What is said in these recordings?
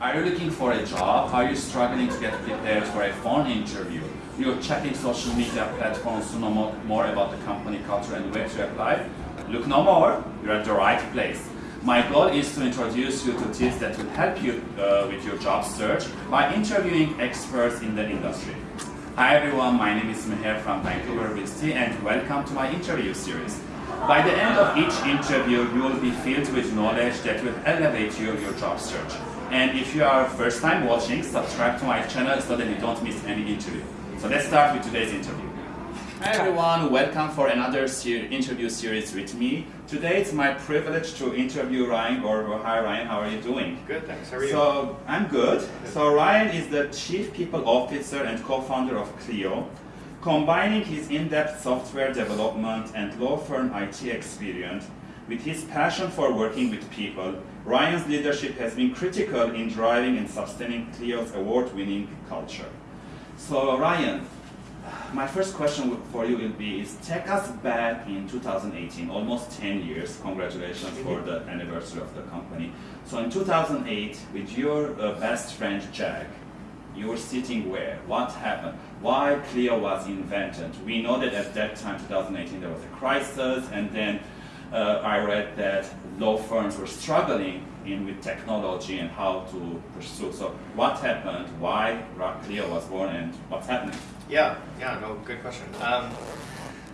Are you looking for a job? Are you struggling to get prepared for a phone interview? You're checking social media platforms to know more, about the company culture and where to apply? Look no more, you're at the right place. My goal is to introduce you to tips that will help you uh, with your job search by interviewing experts in the industry. Hi everyone, my name is Meher from Vancouver BC and welcome to my interview series. By the end of each interview, you will be filled with knowledge that will elevate you your job search. And if you are first time watching, subscribe to my channel so that you don't miss any interview. So let's start with today's interview. Hi everyone, welcome for another ser interview series with me. Today it's my privilege to interview Rian Gauvreau. Hi Rian, how are you doing? Good, thanks. How are you? So I'm good. So Rian is the Chief People Officer and co-founder of Clio. Combining his in-depth software development and law firm IT experience with his passion for working with people, Rian's leadership has been critical in driving and sustaining Clio's award-winning culture. So Rian, my first question for you will be is take us back in 2018, almost 10 years. Congratulations for the anniversary of the company. So in 2008, with your uh, best friend Jack, you were sitting where? What happened? Why Clio was invented? We know that at that time, 2018, there was a crisis, and then uh, I read that law firms were struggling in with technology and how to pursue. So what happened? Why Clio was born, and what's happening? Yeah, yeah, no, good question. Um,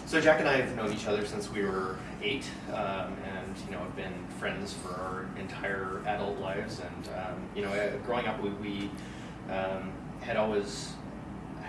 so Jack and I have known each other since we were eight, um, and you know have been friends for our entire adult lives. And um, you know, uh, growing up, we, we um, had always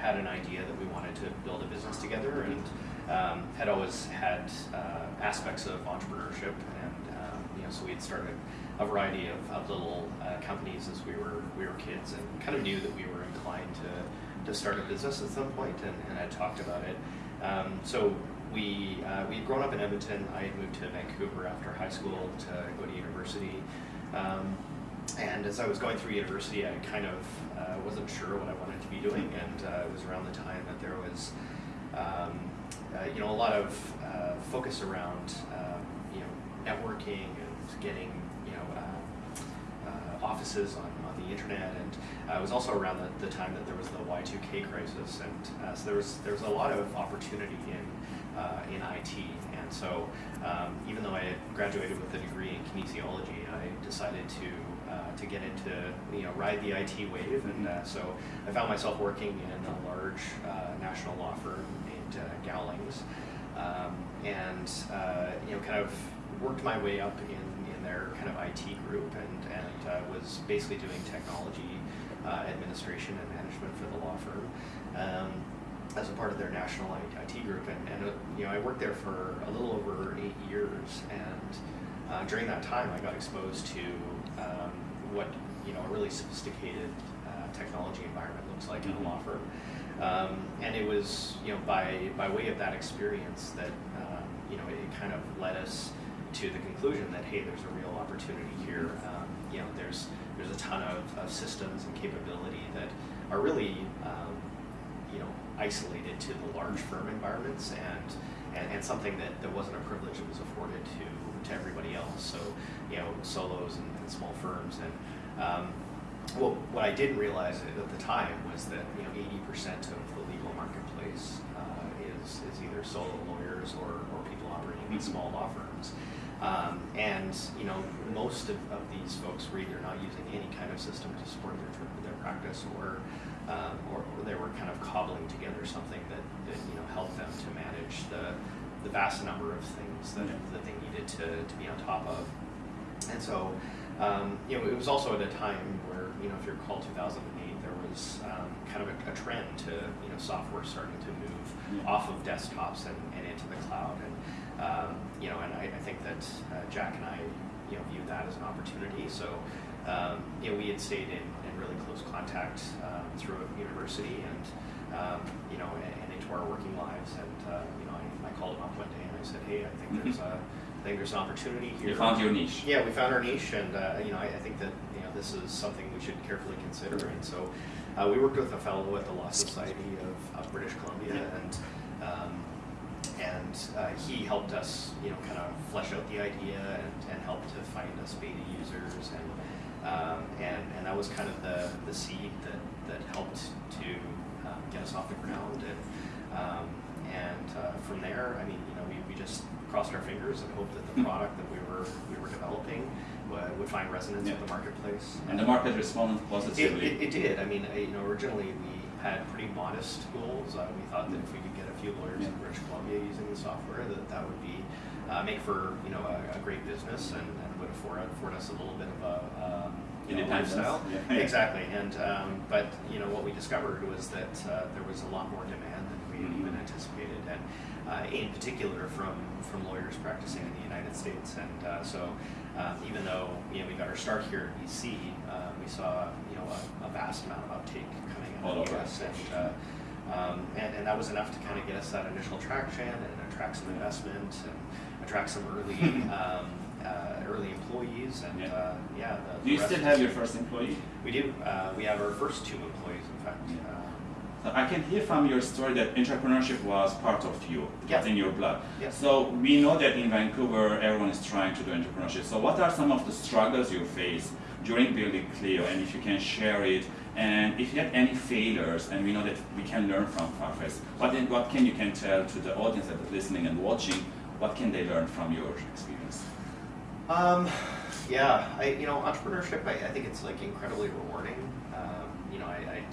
had an idea that we wanted to build a business together, and um, had always had uh, aspects of entrepreneurship, and um, you know, so we had started a variety of, of little uh, companies as we were we were kids, and kind of knew that we were inclined to to start a business at some point, and, and I talked about it. Um, so we uh, we had grown up in Edmonton. I had moved to Vancouver after high school to go to university. Um, and as I was going through university, I kind of uh, wasn't sure what I wanted to be doing, and uh, it was around the time that there was, um, uh, you know, a lot of uh, focus around, um, you know, networking and getting, you know, uh, uh, offices on, on the internet, and it was also around the, the, time that there was the Y2K crisis, and so there was there was a lot of opportunity in in IT, and so um, even though I had graduated with a degree in kinesiology, I decided to to get into, you know, ride the IT wave. And uh, so I found myself working in a large uh, national law firm named uh, Gowlings. Um, and, uh, you know, kind of worked my way up in, in their kind of IT group and, and was basically doing technology administration and management for the law firm. Um, as a part of their national IT group, and, and you know I worked there for a little over eight years, and uh, during that time I got exposed to um, what you know a really sophisticated uh, technology environment looks like in a law firm. Um, and it was you know by by way of that experience that um, you know it, it, kind of led us to the conclusion that hey, there's a real opportunity here. Um, you know, there's there's a ton of, of, systems and capability that are really um, you know isolated to the large firm environments and and, and something that, that wasn't a privilege that was afforded to to everybody else. So, you know, solos and, and small firms. And um, well, what I didn't realize at the time was that you know 80% of the legal marketplace uh, is is either solo lawyers or, or people operating these small law firms. Um, and you know, most of, of these folks were either not using any kind of system to support their their practice, or, um, or, they were kind of cobbling together something that, that you know helped them to manage the the vast number of things that, that they needed to, to be on top of. And so, um, you know, it was also at a time where, you know, if you recall 2008, there was um, kind of a, a, trend to, you know, software starting to move yeah. off of desktops and, and, into the cloud. And, um, you know, and I, I think that uh, Jack and I, you know, viewed that as an opportunity. So, um, you know, we had stayed in, in really close contact um, through university and, um, you know, and, and, into our working lives. And, uh, you know, I, I called him up one day and I said, hey, I think there's a I think there's an opportunity here. You found your niche. Yeah, we found our niche, and uh, you know, I, I, think that you know this is something we should carefully consider. And so, uh, we worked with a fellow at the Law Society of, of British Columbia, and um, and uh, he helped us, you know, kind of flesh out the idea and, and help to find us beta users and Um, and, and that was kind of the, the seed that, that helped to um, get us off the ground. And, um, and uh, from there, I mean, you know, we, we just crossed our fingers and hoped that the Mm. product that we were, we were developing would, would find resonance Yeah. with the marketplace. And the market responded It, positively. it, it did. I mean, I, you know, originally we had pretty modest goals. Uh, we thought that if we could get a few lawyers in British Columbia using the software, that that would be uh, make for you know a, a great business and, and would afford afford us a little bit of a um, you know, lifestyle. yeah. Exactly. And um, but you know what we discovered was that uh, there was a lot more demand than we had Mhm. even anticipated, and uh, in particular from from lawyers practicing in the United States. And uh, so um, even though you know we got our start here in BC, uh, we saw you know a, a vast amount of uptake coming out of the over. US, and, uh, um, and and that was enough to kind of get us that initial traction and attract some investment and attract some early um, uh, early employees and Yeah. uh, yeah. The, Do you still have your first employee? We do. Uh, we have our first two employees, in fact. Yeah. I can hear from your story that entrepreneurship was part of you, Yeah. in your blood. Yeah. So we know that in Vancouver, everyone is trying to do entrepreneurship. So what are some of the struggles you face during building Clio, and if you can share it, and if you had any failures, and we know that we can learn from Farfetch, what, what can you can tell to the audience that is listening and watching, what can they learn from your experience? Um, yeah, I, you know, entrepreneurship, I, I think it's like incredibly rewarding. Um, you know, I, I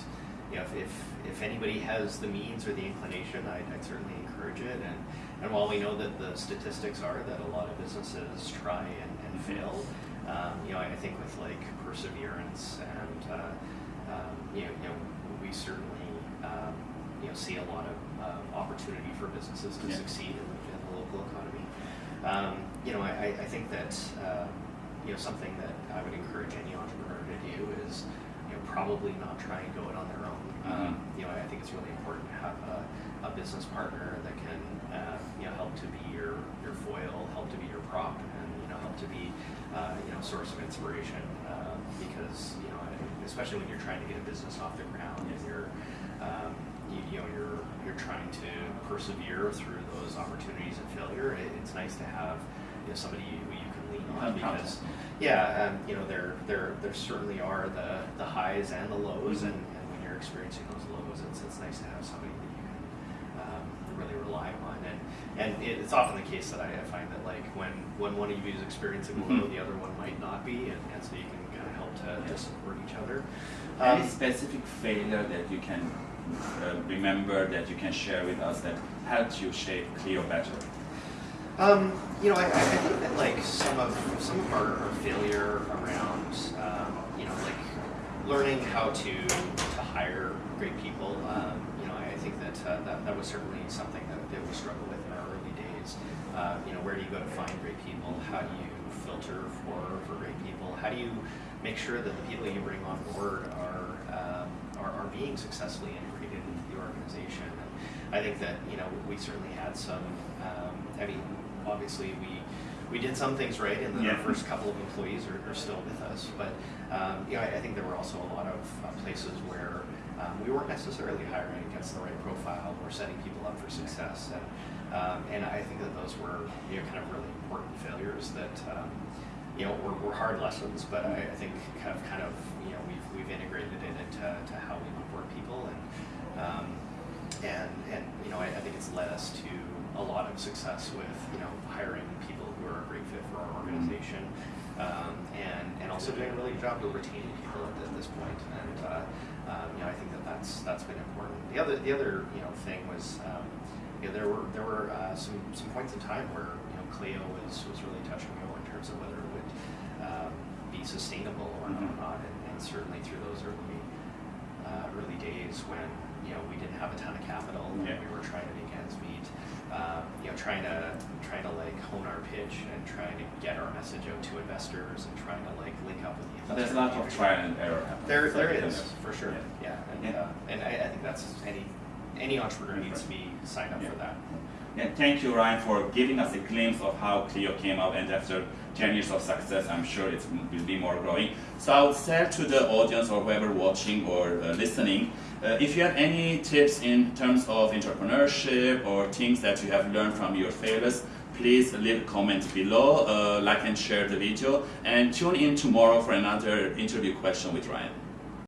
you know, if, if, if anybody has the means or the inclination, I'd, I'd certainly encourage it. And, and while we know that the statistics are that a lot of businesses try and, and fail, um, you know, I, I think with like perseverance and, uh, um, you, know, you know, we certainly, um, you know, see a lot of um, opportunity for businesses to Yeah. succeed in, the- in the local economy. Um, you know, I, I think that um, you know something that I would encourage any entrepreneur to do is you know probably not try and go it on their own. Um, you know, I think it's really important to have a, a business partner that can uh, you know help to be your your foil, help to be your prop, and you know help to be uh, you know source of inspiration uh, because you know especially when you're trying to get a business off the ground and you're um, you, you know you're you're trying to persevere through those opportunities and failure. It, it's nice to have you know somebody who you can lean on because yeah, um, you know there there there certainly are the the highs and the lows, and, and when you're experiencing those lows, it's it's nice to have somebody that you can um, really rely on. And and it's often the case that I, find that like when when one of you is experiencing a low, Mhm. the other one might not be, and, and so you can kind of help to, to support each other. Any Um, specific failure that you can uh, remember that you can share with us that helped you shape Clio better? Um, you know, I, I think that like some of some of our, our failure around, um, you know, like learning how to to hire great people. Um, you know, I, I think that, uh, that that was certainly something that, that we struggled with in our early days. Uh, you know, where do you go to find great people? How do you filter for for great people? How do you make sure that the people you bring on board are um, are, are being successfully integrated into the organization? And I think that you know we certainly had some. Um, I mean, obviously we we did some things right, and then Yeah. our first couple of employees are, are still with us. But um, you know, I, I think there were also a lot of uh, places where um, we weren't necessarily hiring against the right profile or setting people up for success. And um, and I think that those were you know kind of really important failures that. Um, you know, were, were hard lessons, but I, I think have kind of, you know, we've, we've integrated it into to how we onboard people and, um, and, and, you know, I, I think it's led us to a lot of success with, you know, hiring people who are a great fit for our organization, um, and, and also doing a really good job of retaining people at, at this point. And, uh, um, you know, I think that that's, that's been important. The other, the other, you know, thing was, um, you know, there were, there were, uh, some, some points in time where, you know, Clio was, was really touch and go in terms of whether it would, um, be sustainable or Mhm. not. And, and certainly through those early, uh, early days when, you know, we didn't have a ton of capital Yeah. and we were trying to make ends meet, um, you know, trying to, trying to like hone our pitch and trying to get our message out to investors and trying to like link up with the So investor there's a lot of trial and error happening. There, there is for sure. Yeah. Yeah, and Yeah. uh, and I, I think that's any any entrepreneur needs to be signed up for that. Yeah, thank you, Rian, for giving us a glimpse of how Clio came up, and after 10 years of success, I'm sure it will be more growing. So I would say to the audience or whoever watching or uh, listening, uh, if you have any tips in terms of entrepreneurship or things that you have learned from your failures, please leave a comment below, uh, like and share the video, and tune in tomorrow for another interview question with Rian.